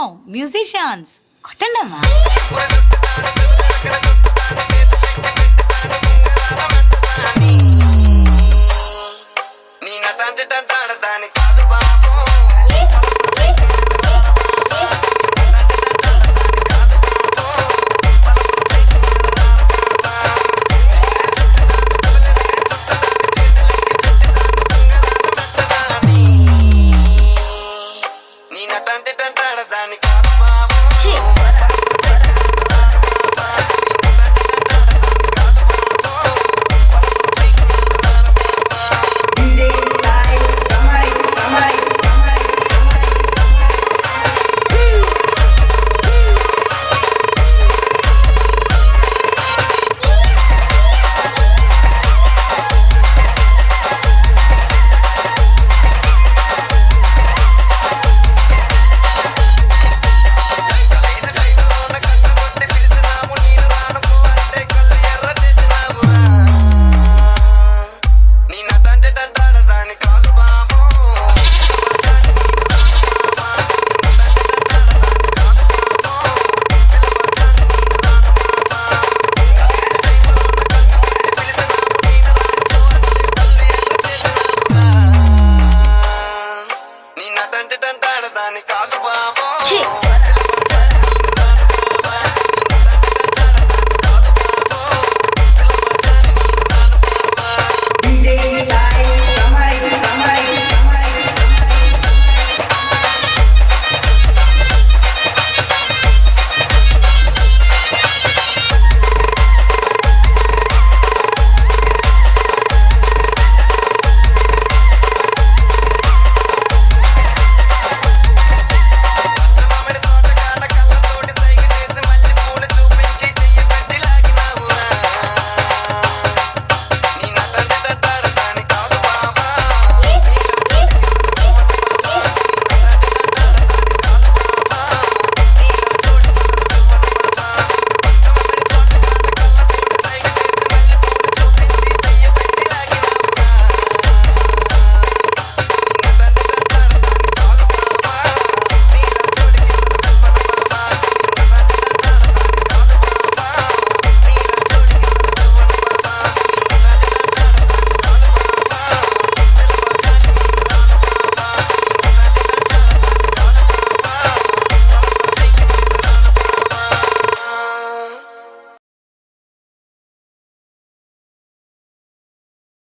Wow musicians కొట్టండమ్మా. నీ నటంటే తంటాడదాని complicado.